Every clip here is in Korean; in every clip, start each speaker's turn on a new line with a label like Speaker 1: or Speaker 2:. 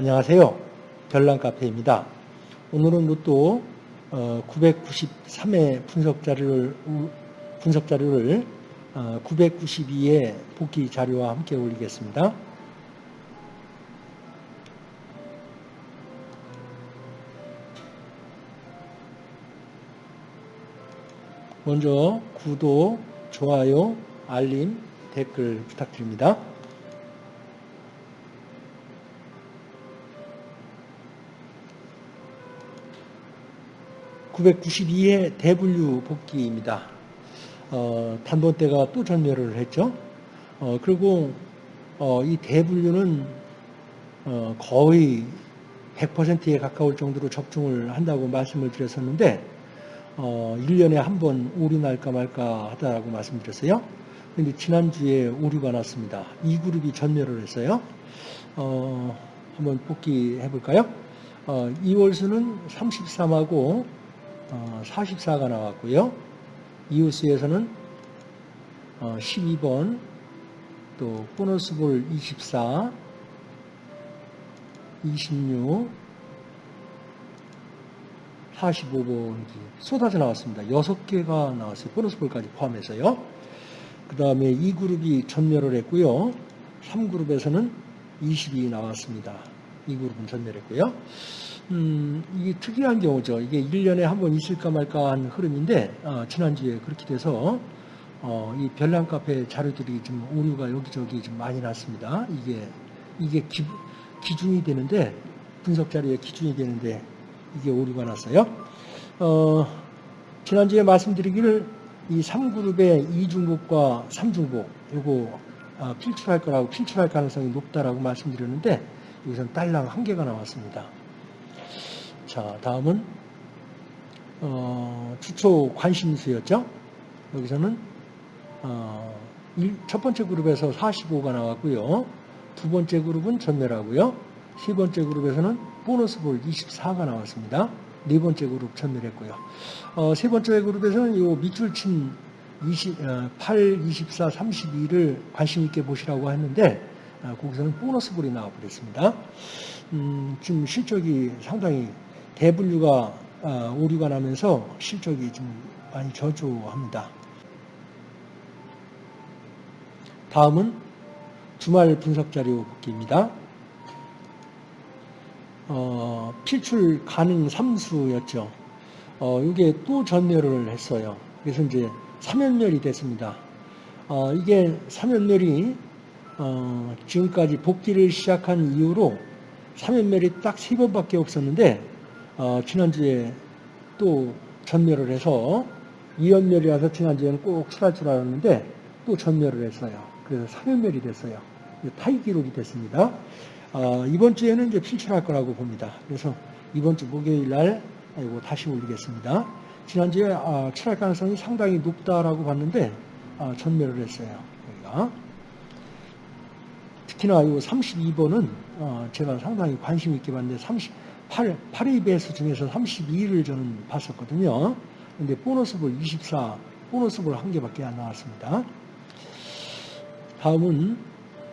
Speaker 1: 안녕하세요. 별난카페입니다. 오늘은 로또 993회 분석 자료를 분석 자료를 992의 복귀 자료와 함께 올리겠습니다. 먼저 구독, 좋아요, 알림, 댓글 부탁드립니다. 992회 대분류 복귀입니다. 어, 단번대가 또 전멸을 했죠. 어, 그리고 어, 이 대분류는 어, 거의 100%에 가까울 정도로 접종을 한다고 말씀을 드렸었는데 1년에 어, 한번 오류 날까 말까 하다라고 말씀드렸어요. 그런데 지난주에 오류가 났습니다. 이 그룹이 전멸을 했어요. 어, 한번 복귀해 볼까요? 2월수는 33하고 44가 어, 나왔고요. 이웃수에서는 12번, 어, 또 보너스볼 24, 26, 45번이 쏟아져 나왔습니다. 6개가 나왔어요. 보너스볼까지 포함해서요. 그 다음에 2그룹이 전멸을 했고요. 3그룹에서는 20이 나왔습니다. 2그룹은 전멸했고요. 음, 이게 특이한 경우죠. 이게 1년에 한 번 있을까 말까 한 흐름인데, 어, 지난주에 그렇게 돼서, 어, 이 별난 카페 자료들이 좀 오류가 여기저기 좀 많이 났습니다. 이게, 이게 기, 기준이 되는데, 분석 자료의 기준이 되는데, 이게 오류가 났어요. 어, 지난주에 말씀드리기를 이 3그룹의 2중복과 3중복, 요거 어, 필출할 거라고, 필출할 가능성이 높다라고 말씀드렸는데, 여기서는 딸랑 한 개가 나왔습니다. 자, 다음은 어, 추초 관심수였죠. 여기서는 어, 첫 번째 그룹에서 45가 나왔고요. 두 번째 그룹은 전멸하고요. 세 번째 그룹에서는 보너스 볼 24가 나왔습니다. 네 번째 그룹 전멸했고요. 어, 세 번째 그룹에서는 이 밑줄 친 20, 8, 24, 32를 관심 있게 보시라고 했는데 어, 거기서는 보너스 볼이 나와버렸습니다. 음, 지금 실적이 상당히 대분류가 어, 오류가 나면서 실적이 좀 많이 저조합니다. 다음은 주말 분석 자료 복기입니다. 어, 필출 가능 삼수였죠. 어, 이게 또 전멸을 했어요. 그래서 이제 3연멸이 됐습니다. 어, 이게 3연멸이 어, 지금까지 복귀를 시작한 이후로 3연멸이 딱 3번밖에 없었는데 어, 지난주에 또 전멸을 해서 2연멸이라서 지난주에는 꼭 출할 줄 알았는데 또 전멸을 했어요. 그래서 3연멸이 됐어요. 타이 기록이 됐습니다. 어, 이번 주에는 이제 필출할 거라고 봅니다. 그래서 이번 주 목요일 날 이거 다시 올리겠습니다. 지난주에 아, 출할 가능성이 상당히 높다라고 봤는데 아, 전멸을 했어요. 여기가. 특히나 이 32번은 어, 제가 상당히 관심 있게 봤는데 30, 8, 8의 배수 중에서 32를 저는 봤었거든요. 근데 보너스볼 24, 보너스볼 한 개밖에 안 나왔습니다. 다음은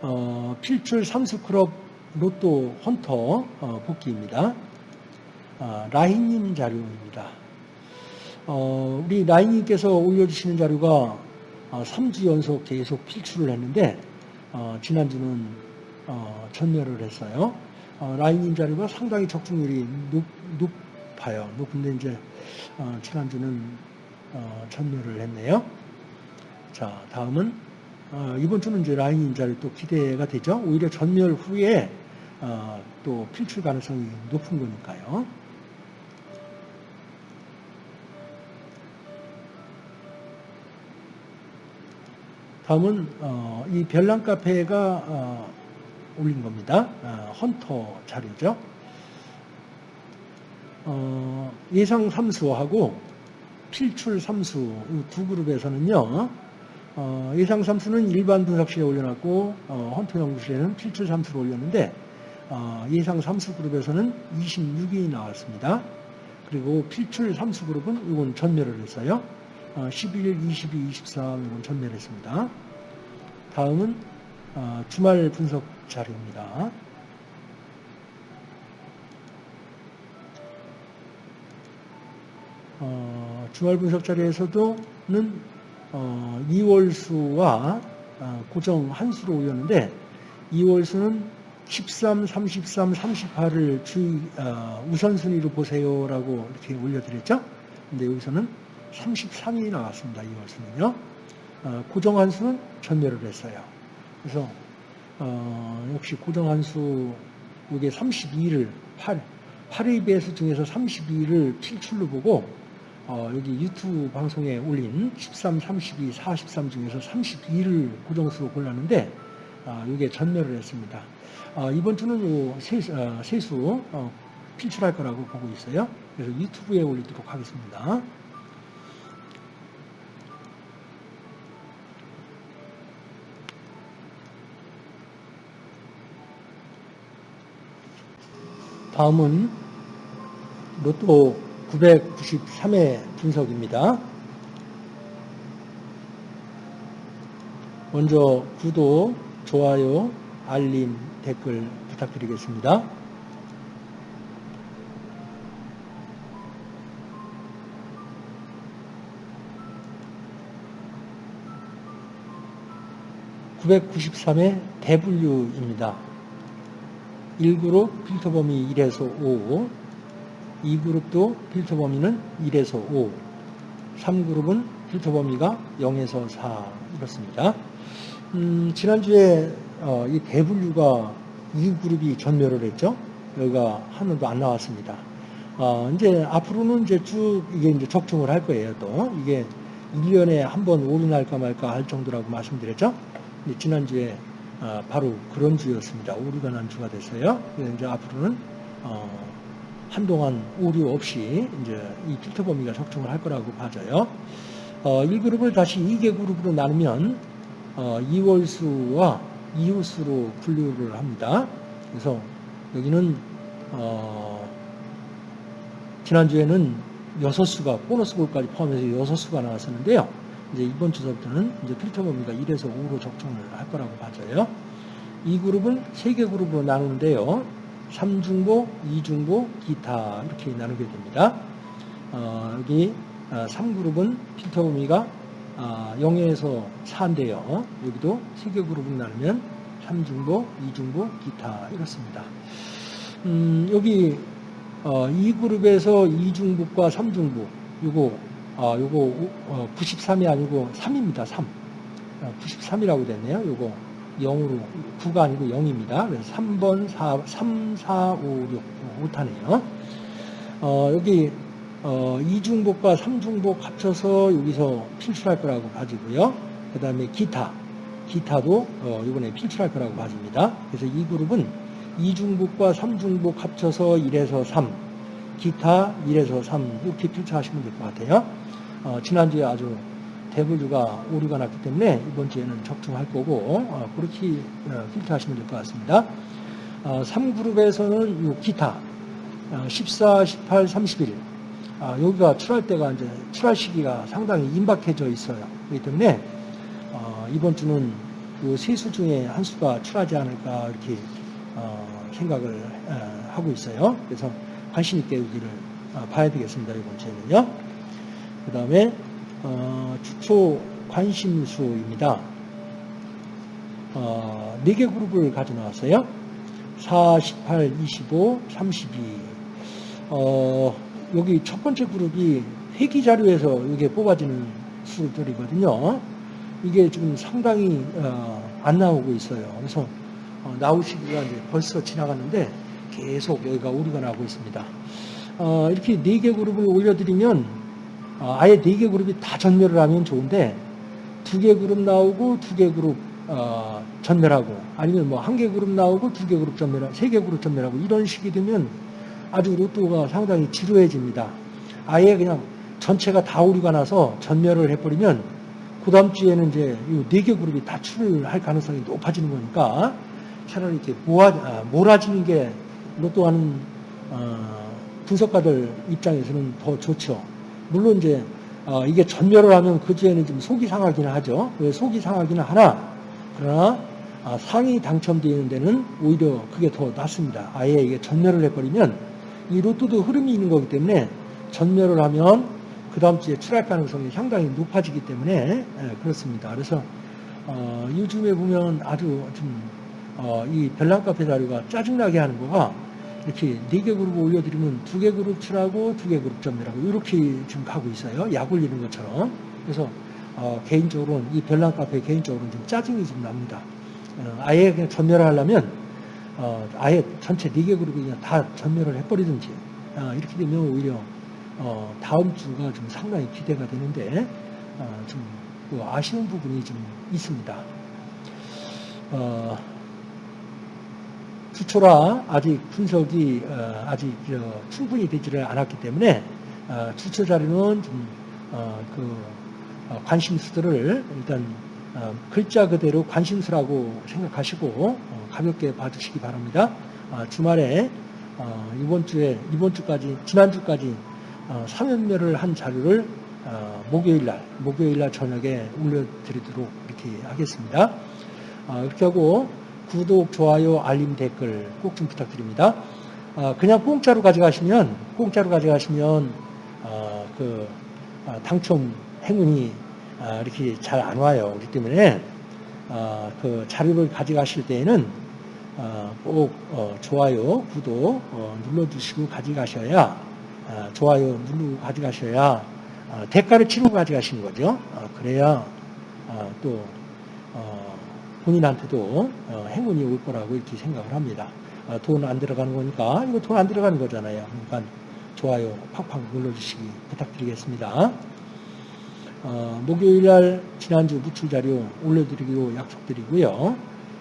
Speaker 1: 어, 필출 삼수클럽 로또 헌터 어, 복귀입니다. 어, 라인님 자료입니다. 어, 우리 라인님께서 올려주시는 자료가 3주 어, 연속 계속 필출을 했는데 어, 지난주는 전멸을 했어요. 어, 라인님 자료가 상당히 적중률이 높, 높아요. 높은데 이제 어, 지난주는 어, 전멸을 했네요. 자, 다음은 어, 이번 주는 이제 라인님 자료 또 기대가 되죠. 오히려 전멸 후에 어, 또 필출 가능성이 높은 거니까요. 다음은 어, 이 별난 카페가 어, 올린 겁니다. 어, 헌터 자료죠. 어, 예상 삼수하고 필출 삼수 두 그룹에서는요. 어, 예상 삼수는 일반 분석실에 올려놨고 어, 헌터 연구실에는 필출 삼수를 올렸는데 어, 예상 삼수 그룹에서는 26이 나왔습니다. 그리고 필출 삼수 그룹은 이건 전멸을 했어요. 11일, 22, 23은 전멸했습니다. 다음은 어, 주말 분석 자료입니다. 어, 주말 분석 자료에서도는 어, 2월수와 어, 고정 한수로 오였는데 2월수는 13, 33, 38을 주 어, 우선순위로 보세요라고 이렇게 올려드렸죠. 근데 여기서는 33이 나왔습니다. 2월수는요. 어, 고정 한수는 전멸을 했어요. 그래서 어, 역시 고정 한수 이게 32를 8 8의 배수 중에서 32를 필출로 보고 어, 여기 유튜브 방송에 올린 13, 32, 43 중에서 32를 고정수로 골랐는데 아, 이게 전멸을 했습니다. 아, 이번 주는 요 세수, 어, 세수 어, 필출할 거라고 보고 있어요. 그래서 유튜브에 올리도록 하겠습니다. 다음은 로또 993회 분석입니다. 먼저 구독, 좋아요, 알림, 댓글 부탁드리겠습니다. (993회) 대분류입니다. 1그룹 필터 범위 1에서 5, 2그룹도 필터 범위는 1에서 5, 3그룹은 필터 범위가 0에서 4 이렇습니다. 음, 지난주에 어, 이 대분류가 2그룹이 전멸을 했죠. 여기가 하나도 안 나왔습니다. 어, 이제 앞으로는 이제 쭉 이게 이제 적중을 할 거예요. 또 이게 1년에 한 번 오류날까 말까 할 정도라고 말씀드렸죠. 지난주에 어, 바로 그런 주였습니다. 오류가 난 주가 됐어요. 이제 앞으로는 어, 한동안 오류 없이 이제 이 필터 범위가 적중을 할 거라고 봐져요. 어, 1그룹을 다시 2개 그룹으로 나누면 어, 2월수와 이웃수로 분류를 합니다. 그래서 여기는 어, 지난주에는 6수가 보너스 볼까지 포함해서 6수가 나왔었는데요. 이제 이번 주서부터는 이제 필터 범위가 1에서 5로 적중을 할 거라고 봐져요. 이 그룹은 3개 그룹으로 나누는데요. 3중보, 2중보, 기타 이렇게 나누게 됩니다. 어, 여기 3그룹은 어, 필터 범위가 0에서 아, 4인데요. 여기도 3개 그룹으로 나누면 3중보, 2중보, 기타 이렇습니다. 음, 여기 어, 2그룹에서 2중보과 3중보 요거 아, 요거 어, 93이 아니고 3입니다. 3. 93이라고 됐네요. 요거 0으로 9가 아니고 0입니다. 그래서 3번 4, 3, 4, 5, 6 5타네요. 어, 여기 어, 2중복과 3중복 합쳐서 여기서 필출할 거라고 봐지고요. 그 다음에 기타, 기타도 어, 이번에 필출할 거라고 봐집니다. 그래서 이 그룹은 2중복과 3중복 합쳐서 1에서 3, 기타 1에서 3 이렇게 필출하시면 될 것 같아요. 어, 지난주에 아주 대분류가 오류가 났기 때문에 이번 주에는 적중할 거고 어, 그렇게 어, 필터하시면 될 것 같습니다. 어, 3그룹에서는 이 기타 14, 18, 31 아, 여기가 출할 때가 이제 출할 시기가 상당히 임박해져 있어요. 그렇기 때문에 어, 이번 주는 그세수 중에 한 수가 출하지 않을까 이렇게 어, 생각을 어, 하고 있어요. 그래서 관심 있게 여기를 어, 봐야 되겠습니다. 이번 주에는요. 그 다음에 어, 주초 관심수입니다. 어, 4개 그룹을 가져 나왔어요. 4, 18, 25, 32. 어, 여기 첫 번째 그룹이 회기 자료에서 이게 뽑아지는 수들이거든요. 이게 지금 상당히 어, 안 나오고 있어요. 그래서 어, 나올 시기가 이제 벌써 지나갔는데 계속 여기가 오류가 나고 있습니다. 어, 이렇게 네개 그룹을 올려드리면 어, 아예 네 개 그룹이 다 전멸을 하면 좋은데 두 개 그룹 나오고 두 개 그룹 어, 전멸하고 아니면 뭐 한 개 그룹 나오고 두 개 그룹 전멸하고 세 개 그룹 전멸하고 이런 식이 되면 아주 로또가 상당히 지루해집니다. 아예 그냥 전체가 다 오류가 나서 전멸을 해버리면 그 다음 주에는 이제 네개 그룹이 다 출을 할 가능성이 높아지는 거니까 차라리 이렇게 모아, 아, 몰아지는 게 로또 하는 어, 분석가들 입장에서는 더 좋죠. 물론 이제 어, 이게 전멸을 하면 그 주에는 좀 속이 상하기는 하죠. 왜 속이 상하기는 하나 그러나 아, 상이 당첨되는 데는 오히려 그게 더 낫습니다. 아예 이게 전멸을 해버리면 이 로또도 흐름이 있는 거기 때문에 전멸을 하면 그 다음 주에 출할 가능성이 상당히 높아지기 때문에 예, 그렇습니다. 그래서 어, 요즘에 보면 아주 좀, 어, 이 별난카페 자료가 짜증나게 하는 거가 이렇게 네 개 그룹 올려드리면 두 개 그룹 출하고 두 개 그룹 점유라고 이렇게 지금 가고 있어요. 약 올리는 것처럼. 그래서 어, 개인적으로는 이 별난 카페 개인적으로는 좀 짜증이 좀 납니다. 어, 아예 그냥 전멸을 하려면 어, 아예 전체 네 개 그룹이 그냥 다 전멸을 해버리든지 아, 이렇게 되면 오히려 어, 다음 주가 좀 상당히 기대가 되는데 어, 좀그 아쉬운 부분이 좀 있습니다. 어, 주초라 아직 분석이 어, 아직 저, 충분히 되지를 않았기 때문에 어, 주초 자료는 좀 어, 그, 어, 관심수들을 일단 어, 글자 그대로 관심수라고 생각하시고 어, 가볍게 봐주시기 바랍니다. 아, 주말에 어, 이번 주에 이번 주까지 지난 주까지 어, 3연멸을 한 자료를 어, 목요일 날 목요일 날 저녁에 올려드리도록 이렇게 하겠습니다. 어, 이렇게 하고 구독, 좋아요, 알림, 댓글 꼭 좀 부탁드립니다. 어, 그냥 공짜로 가져가시면 공짜로 가져가시면 어, 그 어, 당첨 행운이 어, 이렇게 잘 안 와요. 그렇기 때문에 어, 그 자료를 가져가실 때에는 어, 꼭 어, 좋아요, 구독 어, 눌러주시고 가져가셔야 어, 좋아요 누르고 가져가셔야 어, 대가를 치르고 가져가시는 거죠. 어, 그래야 어, 또 어, 본인한테도 어, 행운이 올 거라고 이렇게 생각을 합니다. 어, 돈안 들어가는 거니까 이거 돈 안 들어가는 거잖아요. 그러니까 좋아요 팍팍 눌러주시기 부탁드리겠습니다. 어, 목요일 날 지난주 무출 자료 올려드리기로 약속드리고요.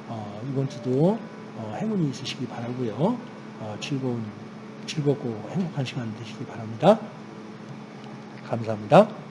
Speaker 1: 어, 이번 주도 어, 행운이 있으시기 바라고요. 어, 즐거운 즐겁고 행복한 시간 되시기 바랍니다. 감사합니다.